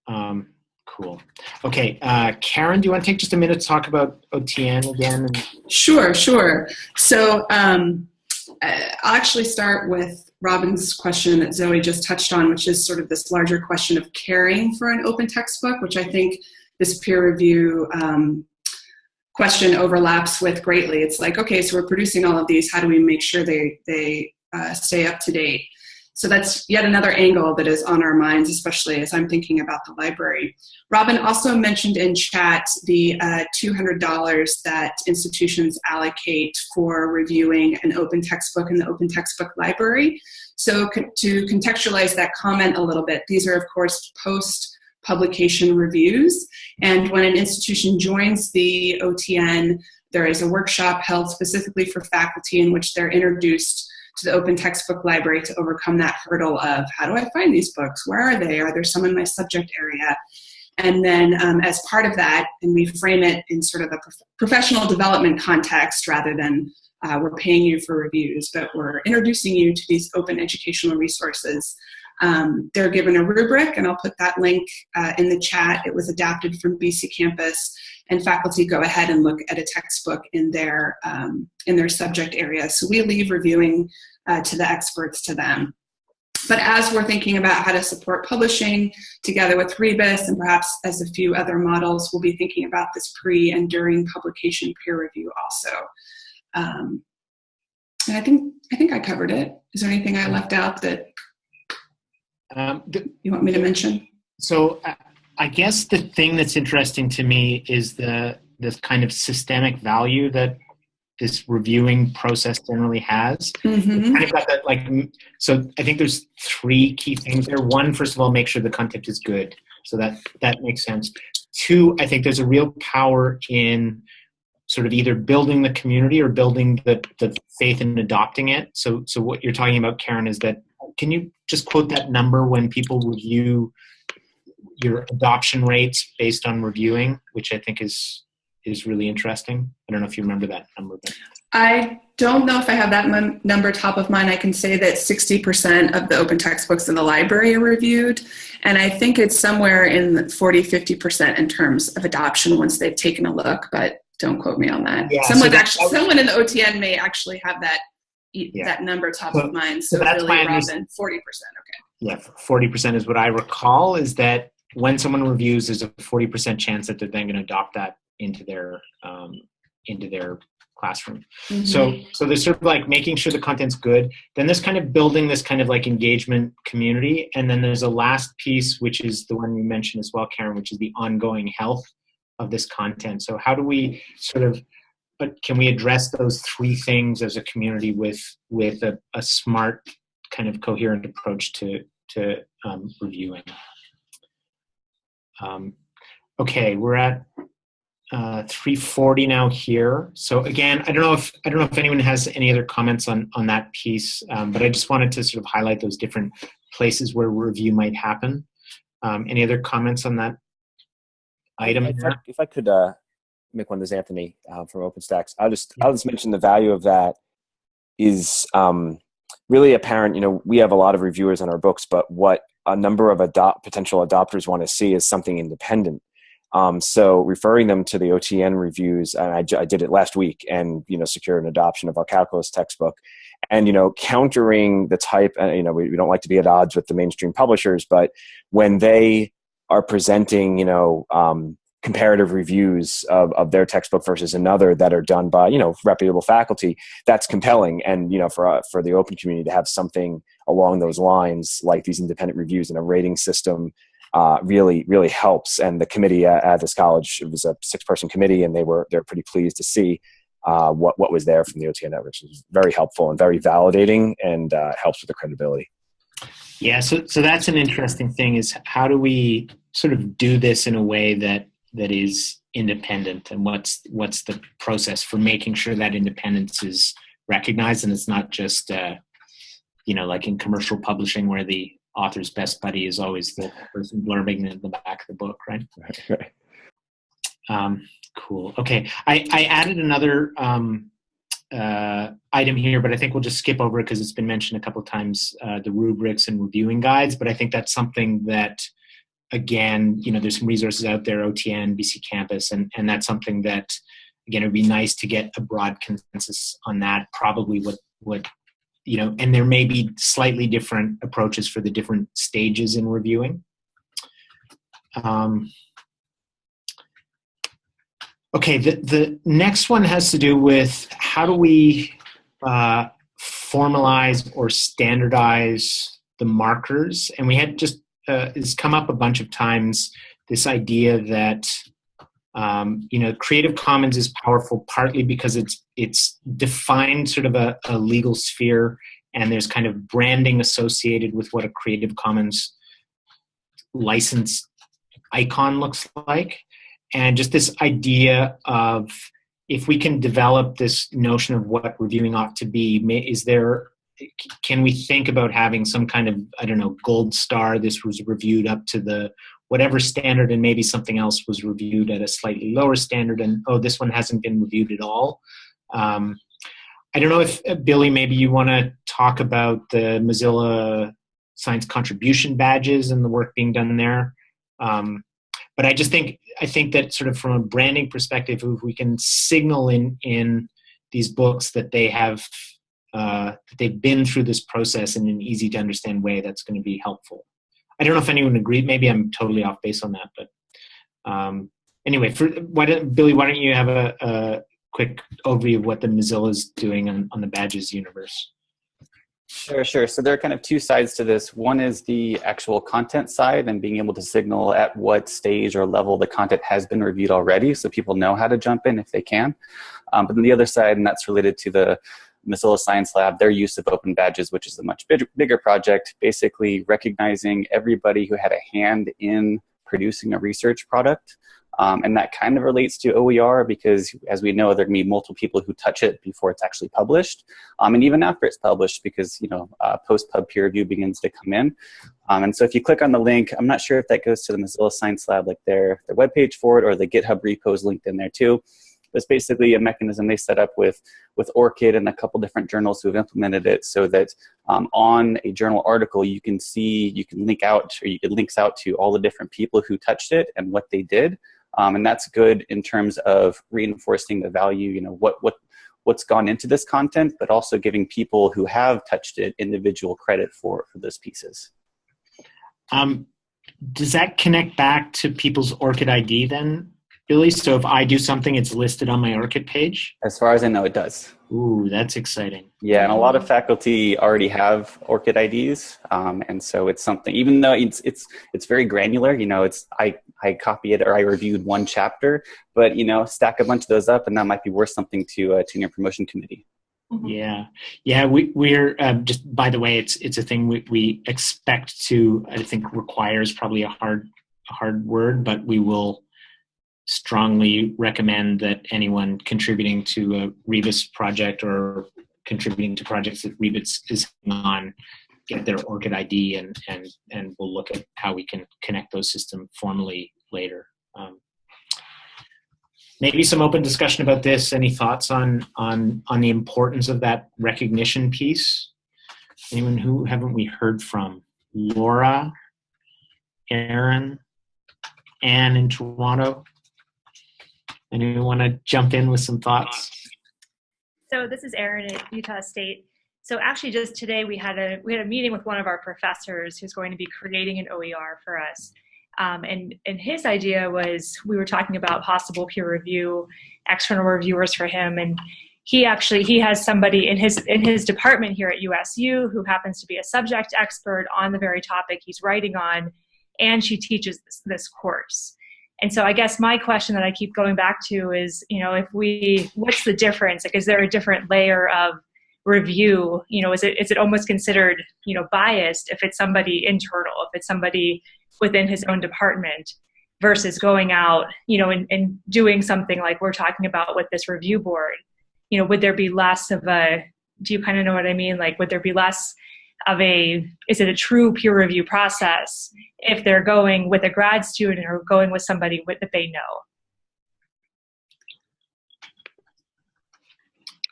um, cool. Okay, uh, Karen, do you want to take just a minute to talk about OTN again? Sure, sure. So um, I'll actually start with Robin's question that Zoe just touched on, which is sort of this larger question of caring for an open textbook, which I think this peer review um, question overlaps with greatly. It's like, okay, so we're producing all of these. How do we make sure they they uh, stay up to date? So that's yet another angle that is on our minds, especially as I'm thinking about the library. Robin also mentioned in chat the uh, $200 that institutions allocate for reviewing an open textbook in the open textbook library. So co- to contextualize that comment a little bit, these are of course post publication reviews. And when an institution joins the OTN, there is a workshop held specifically for faculty in which they're introduced to the open textbook library to overcome that hurdle of how do I find these books? Where are they? Are there some in my subject area? And then um, as part of that, and we frame it in sort of a prof- professional development context rather than uh, we're paying you for reviews, but we're introducing you to these open educational resources. Um, they're given a rubric, and I'll put that link uh, in the chat. It was adapted from BC Campus, and faculty go ahead and look at a textbook in their um, in their subject area. So we leave reviewing uh, to the experts to them. But as we're thinking about how to support publishing together with Rebus and perhaps as a few other models, we'll be thinking about this pre and during publication peer review also. Um, and I think I think I covered it. Is there anything I left out that um, you want me to mention? So I, I guess the thing that's interesting to me is the this kind of systemic value that this reviewing process generally has. Mhm. Kind of got that like so. I think there's three key things there. One, first of all, make sure the content is good. So that that makes sense. Two, I think there's a real power in sort of either building the community or building the, the faith in adopting it. So so what you're talking about, Karen, is that can you just quote that number when people review your adoption rates based on reviewing, which I think is is really interesting. I don't know if you remember that number, but I don't know if I have that number top of mind. I can say that 60% of the open textbooks in the library are reviewed. And I think it's somewhere in 40, 50% in terms of adoption once they've taken a look, but don't quote me on that. Yeah, so someone, that- actually, someone in the OTN may actually have that Yeah. that number top So- of mind. so So, that's really, Robin, 40%. Okay. yeah, forty percent is what I recall. Is that when someone reviews, there's a forty percent chance that they're then going to adopt that into their um, into their classroom. So Mhm. so there's sort of like making sure the content's good. Then there's kind of building this kind of like engagement community, and then there's a last piece which is the one you mentioned as well, Karen, which is the ongoing health of this content. So how do we sort of but can we address those three things as a community with with a, a smart kind of coherent approach to to um, reviewing? Um, okay, we're at uh, 340 now here. So again, I don't know if I don't know if anyone has any other comments on on that piece, um, but I just wanted to sort of highlight those different places where review might happen. Um, any other comments on that item? If I, if I could uh, this Anthony uh, from OpenStax. I'll just I'll just mention the value of that is um, really apparent. You know, we have a lot of reviewers on our books, but what a number of adopt potential adopters want to see is something independent. Um, so referring them to the OTN reviews, and I, I, did it last week, and you know, secured an adoption of our calculus textbook, and you know, countering the type. Uh, you know, we, we don't like to be at odds with the mainstream publishers, but when they are presenting, you know, um, comparative reviews of, of their textbook versus another that are done by you know reputable faculty, that's compelling. And you know, for uh, for the open community to have something along those lines, like these independent reviews and a rating system uh, really really helps. And the committee at, at, this college it was a six person committee, and they were they're pretty pleased to see uh, what what was there from the OTN networks. It was very helpful and very validating, and uh, helps with the credibility. Yeah, so so that's an interesting thing. Is how do we sort of do this in a way that that is independent, and what's what's the process for making sure that independence is recognized, and it's not just uh, you know like in commercial publishing where the author's best buddy is always the person blurbing in the back of the book, right? Right. Um, cool. Okay, I, I added another um, uh, item here, but I think we'll just skip over it because it's been mentioned a couple of times, uh, the rubrics and reviewing guides, but I think that's something that, again, you know, there's some resources out there, OTN, BC Campus, and, and that's something that, again, it would be nice to get a broad consensus on that, probably what, what you know, and there may be slightly different approaches for the different stages in reviewing. Um, okay, the, the next one has to do with how do we uh, formalize or standardize the markers? And we had just, uh, it's come up a bunch of times, this idea that um, you know, Creative Commons is powerful partly because it's it's defined sort of a, a, legal sphere, and there's kind of branding associated with what a Creative Commons license icon looks like, and just this idea of if we can develop this notion of what reviewing ought to be, is there can we think about having some kind of I don't know gold star? This was reviewed up to the whatever standard and maybe something else was reviewed at a slightly lower standard and oh this one hasn't been reviewed at all um, i don't know if uh, billy maybe you want to talk about the mozilla science contribution badges and the work being done there um, but i just think i think that sort of from a branding perspective if we can signal in in these books that they have uh, that they've been through this process in an easy to understand way that's going to be helpful I don't know if anyone agreed. Maybe I'm totally off base on that, but um, anyway, for, why don't, Billy, why don't you have a, a quick overview of what the Mozilla is doing on, on the badges universe? Sure, sure. So there are kind of two sides to this. One is the actual content side and being able to signal at what stage or level the content has been reviewed already so people know how to jump in if they can. Um, but then the other side, and that's related to the Mozilla Science Lab, their use of open badges, which is a much big, bigger project, basically recognizing everybody who had a hand in producing a research product. Um, and that kind of relates to OER because, as we know, there can be multiple people who touch it before it's actually published, um, and even after it's published because you know uh, post-pub peer review begins to come in. Um, and so, if you click on the link, I'm not sure if that goes to the Mozilla Science Lab, like their their webpage for it, or the GitHub repos linked in there too. It's basically a mechanism they set up with, with ORCID and a couple different journals who have implemented it so that um, on a journal article you can see, you can link out, or you, it links out to all the different people who touched it and what they did. Um, and that's good in terms of reinforcing the value, you know, what, what, what's gone into this content, but also giving people who have touched it individual credit for, for those pieces. Um, does that connect back to people's ORCID ID then? Billy, so if I do something, it's listed on my ORCID page? As far as I know, it does. Ooh, that's exciting. Yeah, and a lot of faculty already have ORCID IDs, um, and so it's something. Even though it's it's it's very granular, you know, it's I I copy it or I reviewed one chapter, but you know, stack a bunch of those up, and that might be worth something to a tenure promotion committee. Yeah, yeah. We we're um, just by the way, it's it's a thing we we expect to. I think requires probably a hard a hard word, but we will strongly recommend that anyone contributing to a Rebus project or contributing to projects that Rebus is on get their ORCID ID and and and we'll look at how we can connect those systems formally later. Um, maybe some open discussion about this. Any thoughts on on on the importance of that recognition piece? Anyone who haven't we heard from? Laura, Aaron, Anne in Toronto. Anyone want to jump in with some thoughts? So this is Erin at Utah State. So actually just today we had a we had a meeting with one of our professors who's going to be creating an OER for us. Um, and, and his idea was we were talking about possible peer review, external reviewers for him. And he actually, he has somebody in his, in his department here at USU who happens to be a subject expert on the very topic he's writing on, and she teaches this, this course. And so I guess my question that I keep going back to is, you know, if we, what's the difference? Like, is there a different layer of review? You know, is it, is it almost considered, you know, biased if it's somebody internal, if it's somebody within his own department versus going out, you know, and, and doing something like we're talking about with this review board? You know, would there be less of a, do you kind of know what I mean? Like, would there be less of a is it a true peer review process if they're going with a grad student or going with somebody with, that they know?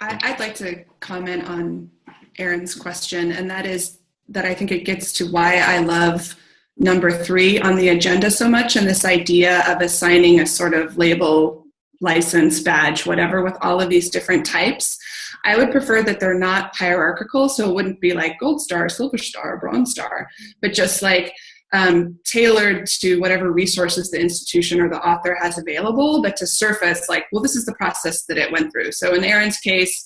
I'd like to comment on aaron's question and that is that i think it gets to why i love number three on the agenda so much and this idea of assigning a sort of label license badge whatever with all of these different types I would prefer that they're not hierarchical, so it wouldn't be like gold star, silver star, bronze star, but just like um, tailored to whatever resources the institution or the author has available, but to surface like, well, this is the process that it went through. So in Aaron's case,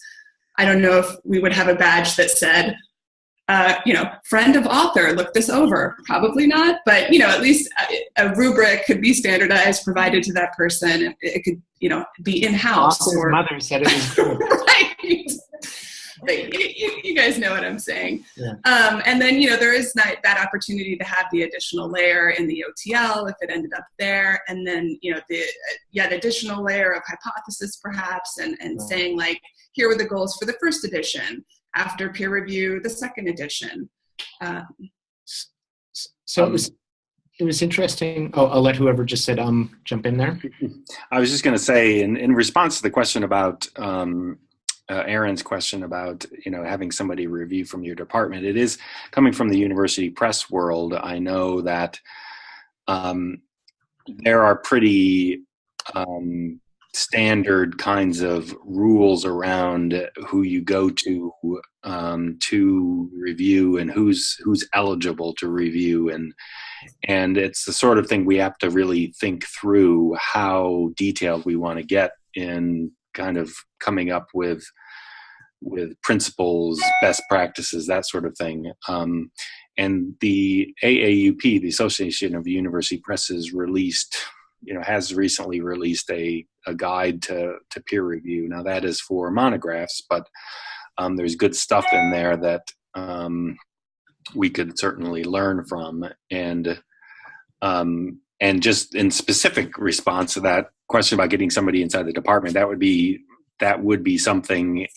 I don't know if we would have a badge that said, uh, you know, friend of author, look this over. Probably not, but you know, at least a, a rubric could be standardized, provided to that person. It, it could, you know, be in house. Or mother said it was good. right. But you, you, you, guys know what I'm saying. Yeah. Um, and then, you know, there is that, that opportunity to have the additional layer in the OTL if it ended up there. And then, you know, the yet additional layer of hypothesis perhaps and, and Right. saying like, here were the goals for the first edition. After peer review, the second edition. Um, So it was it was interesting. Oh, I'll let whoever just said um jump in there. I was just going to say, in, in response to the question about um, uh, Aaron's question about you know having somebody review from your department, it is coming from the university press world. I know that um, there are pretty um, standard kinds of rules around who you go to um, to review and who's who's eligible to review. And and it's the sort of thing we have to really think through how detailed we want to get in kind of coming up with with principles best practices that sort of thing. Um, and the aaup the association of university presses released you know has recently released a, a guide to, to peer review. Now that is for monographs but um, there's good stuff in there that um, we could certainly learn from. And um, and just in specific response to that question about getting somebody inside the department that would be that would be something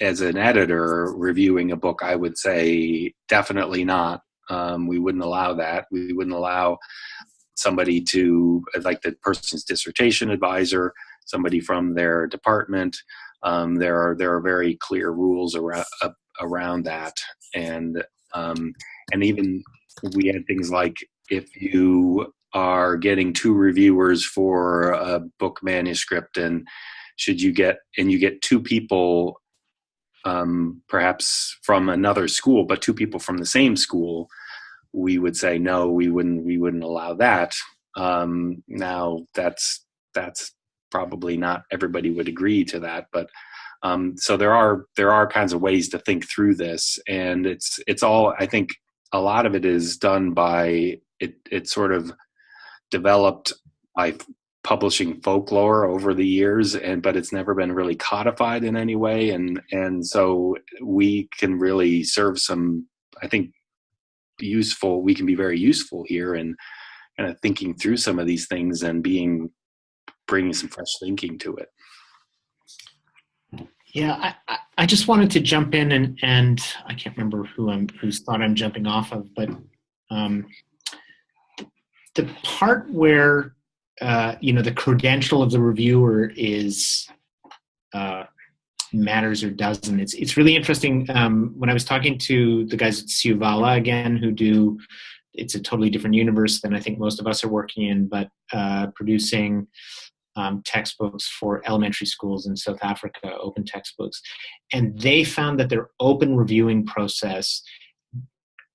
as an editor reviewing a book i would say definitely not. Um, we wouldn't allow that. We wouldn't allow somebody to like the person's dissertation advisor somebody from their department. Um, there are there are very clear rules around uh, around that. And um, and even we had things like if you are getting two reviewers for a book manuscript and should you get and you get two people um, perhaps from another school but two people from the same school we would say no we wouldn't we wouldn't allow that. Um, now that's that's probably not everybody would agree to that, but um, so there are there are kinds of ways to think through this, and it's it's all I think a lot of it is done by it. It's sort of developed by publishing folklore over the years and but it's never been really codified in any way and and so we can really serve some i think useful we can be very useful here in kind of thinking through some of these things and being bringing some fresh thinking to it Yeah, I, I, just wanted to jump in and, and I can't remember who I'm whose thought I'm jumping off of, but um, the part where uh, you know the credential of the reviewer is uh, matters or doesn't. It's it's really interesting. Um, when I was talking to the guys at Siyavula again, who do it's a totally different universe than I think most of us are working in, but uh, producing um, textbooks for elementary schools in South Africa, open textbooks. And they found that their open reviewing process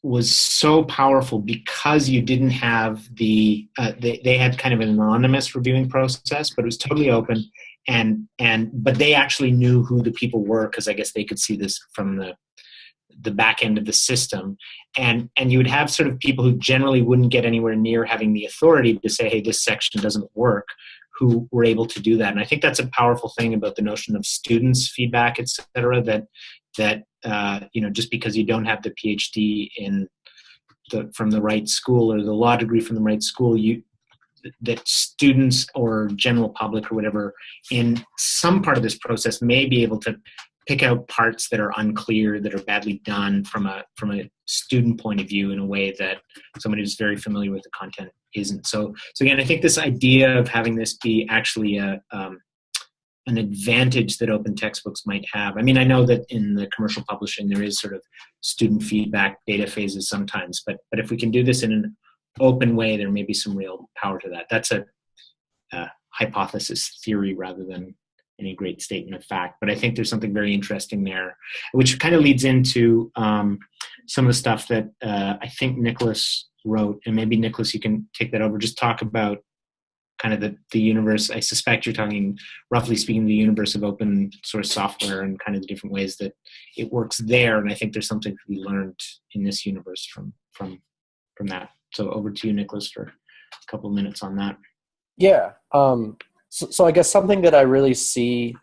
was so powerful because you didn't have the, uh, they, they had kind of an anonymous reviewing process, but it was totally open. And, and, but they actually knew who the people were because I guess they could see this from the, the back end of the system and and you would have sort of people who generally wouldn't get anywhere near having the authority to say hey this section doesn't work who were able to do that. And i think that's a powerful thing about the notion of students feedback et cetera that that uh, you know just because you don't have the phd in the from the right school or the law degree from the right school you that students or general public or whatever in some part of this process may be able to pick out parts that are unclear that are badly done from a from a student point of view in a way that somebody who's very familiar with the content isn't. So so again i think this idea of having this be actually a um, an advantage that open textbooks might have i mean i know that in the commercial publishing there is sort of student feedback data phases sometimes but but if we can do this in an open way there may be some real power to that. That's a, a hypothesis theory rather than any great statement of fact. But I think there's something very interesting there, which kind of leads into um, some of the stuff that uh, I think Nicholas wrote. And maybe Nicholas, you can take that over. Just talk about kind of the, the universe. I suspect you're talking, roughly speaking, the universe of open source software and kind of the different ways that it works there. And I think there's something to be learned in this universe from from from that. So over to you, Nicholas, for a couple minutes on that. Yeah. Um, so, so I guess something that I really see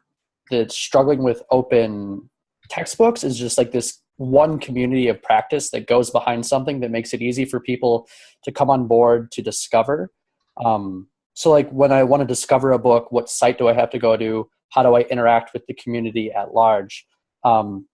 that's struggling with open textbooks is just like this one community of practice that goes behind something that makes it easy for people to come on board to discover. Um, so like when I want to discover a book, what site do I have to go to? How do I interact with the community at large? Um,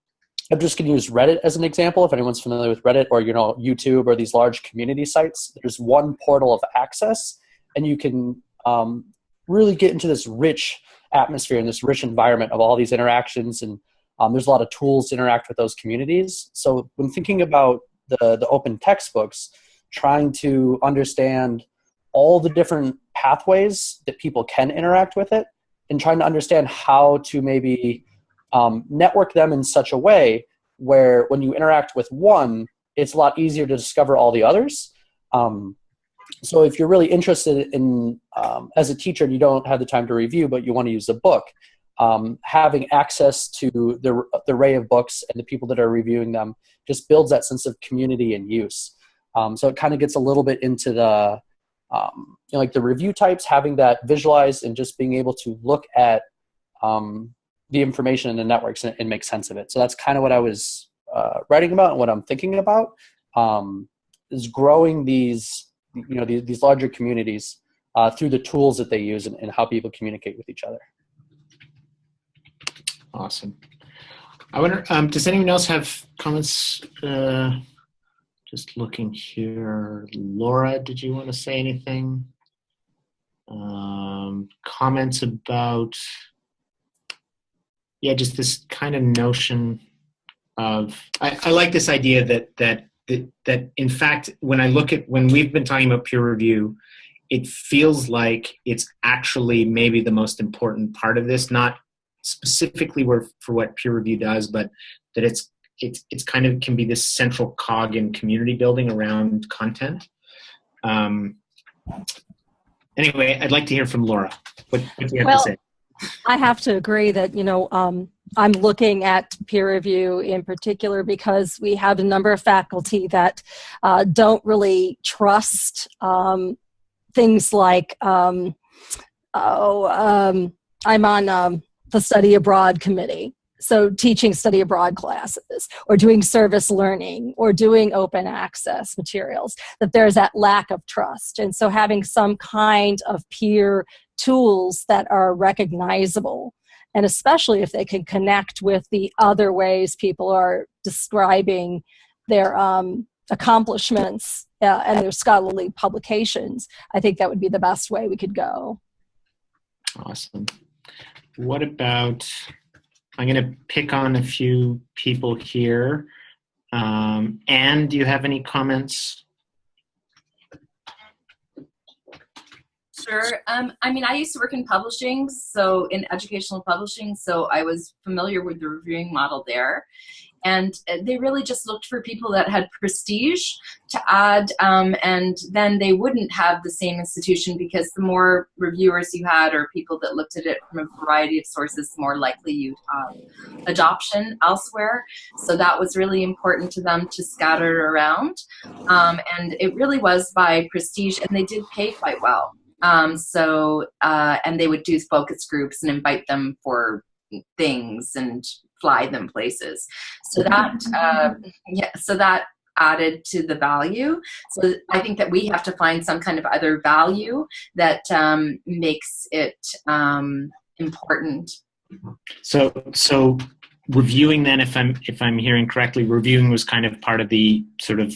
I'm just going to use Reddit as an example. If anyone's familiar with Reddit or you know YouTube or these large community sites, there's one portal of access, and you can um, really get into this rich atmosphere and this rich environment of all these interactions. And um, there's a lot of tools to interact with those communities. So when thinking about the, the open textbooks trying to understand all the different pathways that people can interact with it and trying to understand how to maybe um, network them in such a way where when you interact with one it's a lot easier to discover all the others. Um, so if you're really interested in um, as a teacher and you don't have the time to review but you want to use a book um, having access to the, the array of books and the people that are reviewing them just builds that sense of community and use. Um, so it kind of gets a little bit into the um, you know, like the review types having that visualized and just being able to look at um, the information in the networks and, and, make sense of it. So that's kind of what i was uh, writing about and what i'm thinking about. Um, is growing these you know these, these larger communities uh, through the tools that they use and, and, how people communicate with each other. Awesome. I wonder, um, does anyone else have comments? Uh, just looking here. Laura, did you want to say anything? Um, comments about, yeah, just this kind of notion of, I, I like this idea that, that that, that in fact, when I look at when we've been talking about peer review, it feels like it's actually maybe the most important part of this, not specifically where, for what peer review does, but that it's it's it's kind of can be this central cog in community building around content. Um, anyway, I'd like to hear from Laura. What, what do you have Well, to say? I have to agree that, you know, um, I'm looking at peer review in particular because we have a number of faculty that uh, don't really trust um, things like, um, oh, um, I'm on um, the study abroad committee. So teaching study abroad classes or doing service learning or doing open access materials, that there's that lack of trust. And so having some kind of peer tools that are recognizable and especially if they can connect with the other ways people are describing their um, accomplishments uh, and their scholarly publications i think that would be the best way we could go Awesome. What about, I'm going to pick on a few people here. Um, Anne, do you have any comments? Sure. Um, I mean, I used to work in publishing, so in educational publishing, so I was familiar with the reviewing model there. And uh, they really just looked for people that had prestige to add, um, and then they wouldn't have the same institution because the more reviewers you had or people that looked at it from a variety of sources, the more likely you'd have adoption elsewhere. So that was really important to them to scatter around. Um, and it really was by prestige, and they did pay quite well. Um, so, uh, and they would do focus groups and invite them for things and fly them places. So that, uh, yeah, so that added to the value. So I think that we have to find some kind of other value that um, makes it um, important. So, so reviewing then, if I'm, if I'm hearing correctly, reviewing was kind of part of the sort of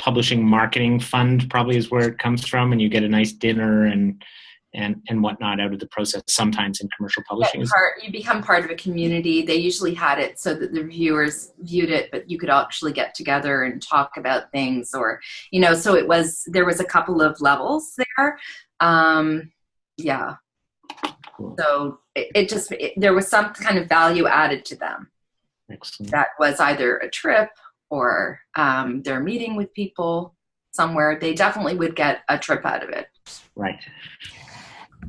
publishing marketing fund probably is where it comes from and you get a nice dinner and and and whatnot out of the process sometimes in commercial publishing part, you become part of a community. They usually had it so that the reviewers viewed it, but you could actually get together and talk about things, or you know. So it was there was a couple of levels there. Um, yeah. So it, it just it, there was some kind of value added to them. Excellent. That was either a trip or um, they're meeting with people somewhere. They definitely would get a trip out of it. right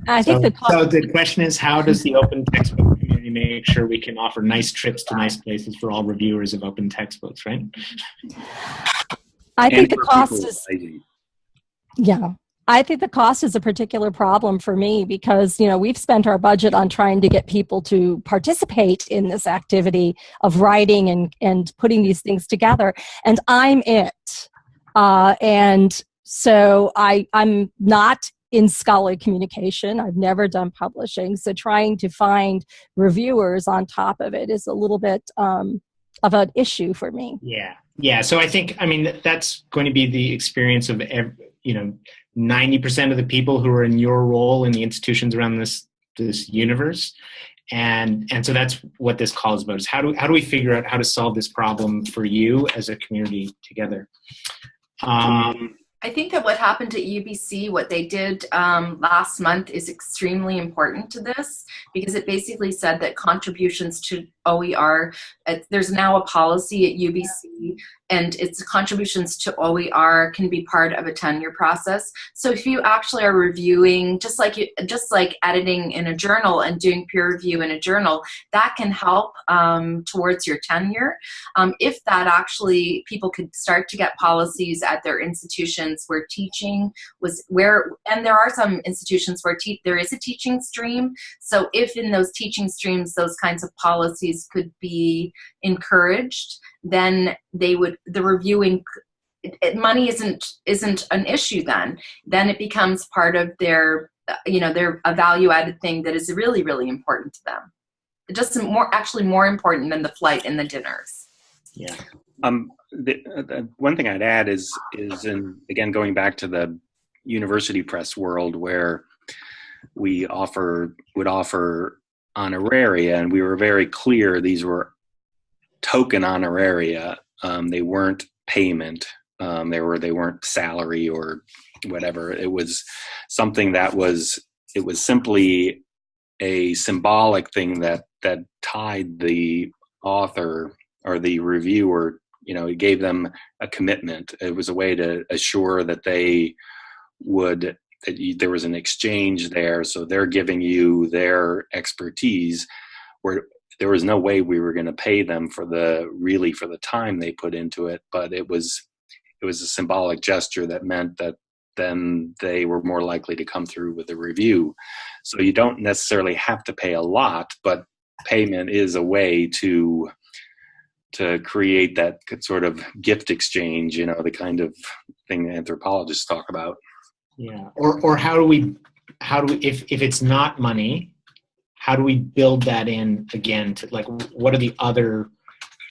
i think so, the so the question is how does the open textbook community make sure we can offer nice trips to nice places for all reviewers of open textbooks right i And think the cost people is. Yeah. I think the cost is a particular problem for me because, you know, we've spent our budget on trying to get people to participate in this activity of writing and, and putting these things together. And I'm it. Uh, and so I, I'm not in scholarly communication. I've never done publishing. So trying to find reviewers on top of it is a little bit um, of an issue for me. Yeah, yeah. So I think I mean that's going to be the experience of ev you know ninety percent of the people who are in your role in the institutions around this this universe, and and so that's what this call is about. Is how do how do we figure out how to solve this problem for you as a community together? Um, I think that what happened at UBC, what they did um, last month, is extremely important to this because it basically said that contributions to OER, uh, there's now a policy at UBC, and its contributions to OER can be part of a tenure process. So if you actually are reviewing, just like you, just like editing in a journal and doing peer review in a journal, that can help um, towards your tenure. Um, if that actually people could start to get policies at their institutions where teaching was where, and there are some institutions where there is a teaching stream. So if in those teaching streams those kinds of policies could be encouraged, then they would the reviewing it, money isn't isn't an issue then. Then it becomes part of their you know their a value added thing that is really really important to them. Just more actually more important than the flight and the dinners. Yeah. Um the, the one thing i'd add is is in again going back to the university press world where we offer would offer honoraria and we were very clear these were token honoraria. Um, they weren't payment. Um, they were they weren't salary or whatever. It was something that was it was simply a symbolic thing that that tied the author or the reviewer you know it gave them a commitment. It was a way to assure that they would that you, there was an exchange there. So they're giving you their expertise, where there was no way we were going to pay them for the really for the time they put into it, but it was it was a symbolic gesture that meant that then they were more likely to come through with a review. So you don't necessarily have to pay a lot, but payment is a way to to create that sort of gift exchange, you know, the kind of thing anthropologists talk about. Yeah. Or or how do we how do we if if it's not money, how do we build that in again to like what are the other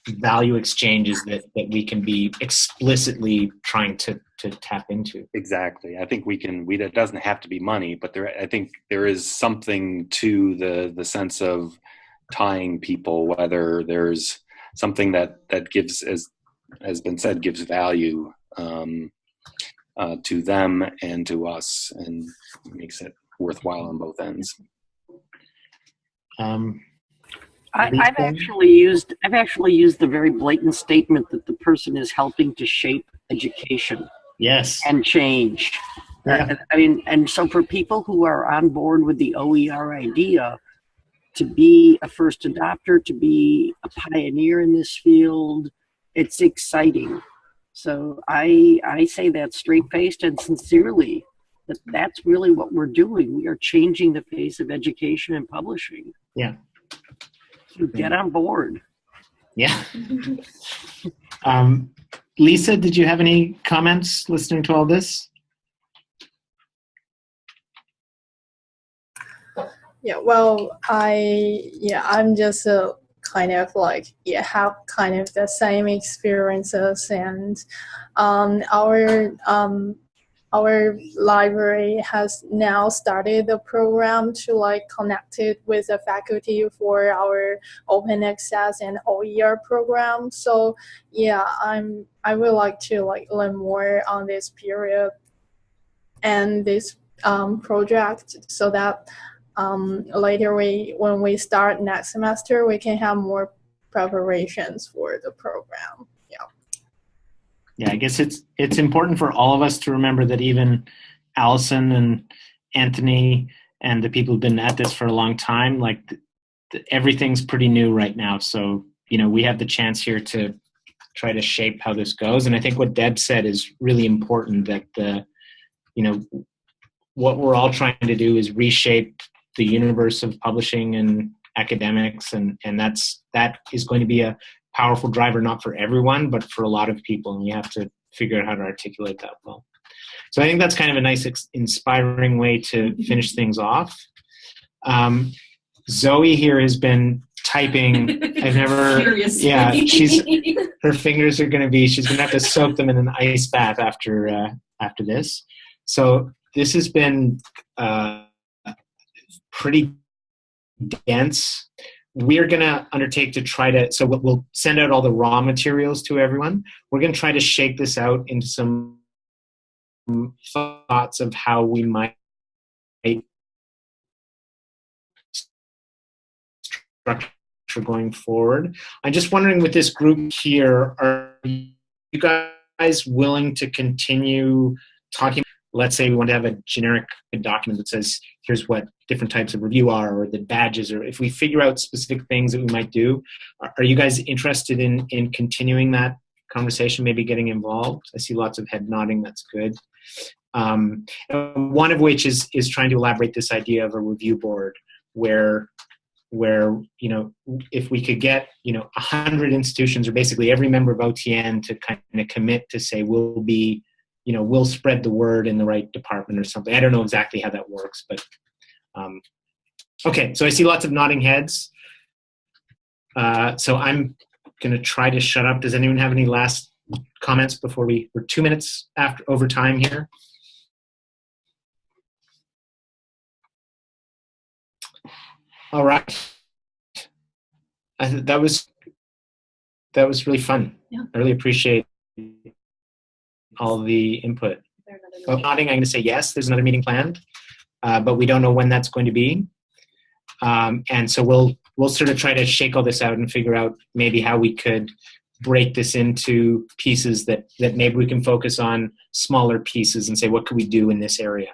value exchanges that that we can be explicitly trying to to tap into exactly i think we can we that doesn't have to be money but there i think there is something to the the sense of tying people whether there's something that that gives as has been said gives value um, uh, to them and to us and makes it worthwhile on both ends um, I, I've actually used I've actually used the very blatant statement that the person is helping to shape education. Yes. And change. Yeah. I mean, and so for people who are on board with the OER idea, to be a first adopter, to be a pioneer in this field, it's exciting. So I I say that straight faced and sincerely that that's really what we're doing. We are changing the face of education and publishing. Yeah. So get on board. Yeah. um, Lisa, did you have any comments listening to all this? Yeah, well, I yeah, I'm just a kind of like yeah have kind of the same experiences and um, our um, our library has now started a program to like connect it with the faculty for our open access and OER program. So yeah, I'm I would like to like learn more on this period and this um, project so that um, later we when we start next semester we can have more preparations for the program. Yeah yeah, I guess it's it's important for all of us to remember that even Allison and Anthony and the people who've been at this for a long time, like th- th- everything's pretty new right now. So you know, we have the chance here to try to shape how this goes. And I think what Deb said is really important. That the you know what we're all trying to do is reshape the universe of publishing and academics, and and that's that is going to be a powerful driver not for everyone but for a lot of people and you have to figure out how to articulate that well. So i think that's kind of a nice inspiring way to finish things off. Um, zoe here has been typing. I've never Furiously. yeah she's her fingers are going to be she's going to have to soak them in an ice bath after uh, after this. So this has been uh, pretty dense. We're going to undertake to try to so we'll send out all the raw materials to everyone. We're going to try to shake this out into some thoughts of how we might structure going forward. I'm just wondering with this group here are you guys willing to continue talking let's say we want to have a generic document that says here's what different types of review are or the badges or if we figure out specific things that we might do are, are you guys interested in in continuing that conversation maybe getting involved? I see lots of head nodding that's good. Um, one of which is is trying to elaborate this idea of a review board where where you know if we could get you know 100 institutions or basically every member of otn to kind of commit to say we'll be you know we'll spread the word in the right department or something. I don't know exactly how that works but um, okay so i see lots of nodding heads. Uh, so i'm going to try to shut up. Does anyone have any last comments before we we're two minutes after over time here? All right. I, that was that was really fun. Yeah. i really appreciate all the input. Oh, nodding, I'm going to say yes, there's another meeting planned, uh, but we don't know when that's going to be. Um, and so we'll we'll sort of try to shake all this out and figure out maybe how we could break this into pieces that that maybe we can focus on smaller pieces and say what could we do in this area.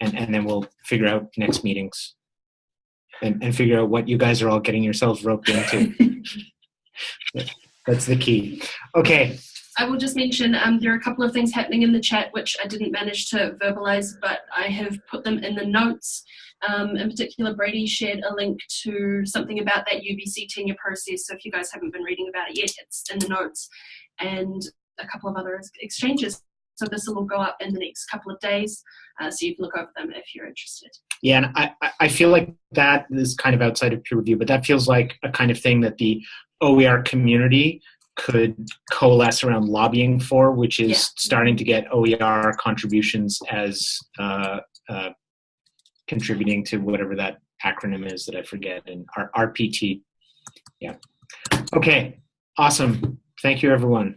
and, and then we'll figure out next meetings and, and figure out what you guys are all getting yourselves roped into. That's the key. Okay. I will just mention um, there are a couple of things happening in the chat which I didn't manage to verbalize, but I have put them in the notes. Um, in particular, Brady shared a link to something about that UBC tenure process. So if you guys haven't been reading about it yet, it's in the notes. And a couple of other exchanges. So this will go up in the next couple of days, uh, so you can look over them if you're interested. Yeah, and I, I feel like that is kind of outside of peer review, but that feels like a kind of thing that the OER community could coalesce around lobbying for, which is Yeah. starting to get OER contributions as uh, uh, contributing to whatever that acronym is that I forget, and R- RPT. Yeah. Okay, awesome. Thank you, everyone.